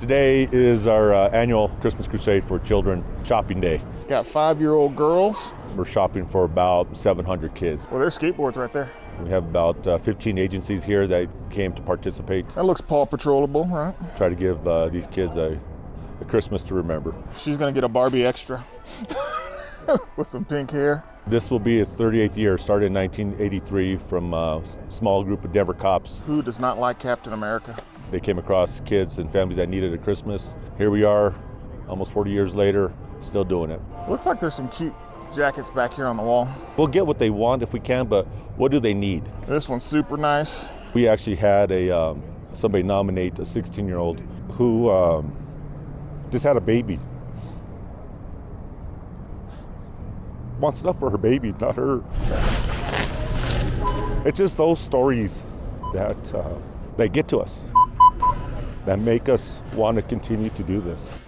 Today is our uh, annual Christmas Crusade for Children shopping day. Got five-year-old girls. We're shopping for about 700 kids. Well, there's skateboards right there. We have about uh, 15 agencies here that came to participate. That looks Paw Patrolable, right? Try to give uh, these kids a, a Christmas to remember. She's gonna get a Barbie extra with some pink hair. This will be its 38th year, started in 1983 from a small group of Denver cops. Who does not like Captain America? They came across kids and families that needed a Christmas. Here we are, almost 40 years later, still doing it. Looks like there's some cute jackets back here on the wall. We'll get what they want if we can, but what do they need? This one's super nice. We actually had a um, somebody nominate a 16-year-old who um, just had a baby. Wants stuff for her baby, not her. It's just those stories that uh, that get to us, that make us want to continue to do this.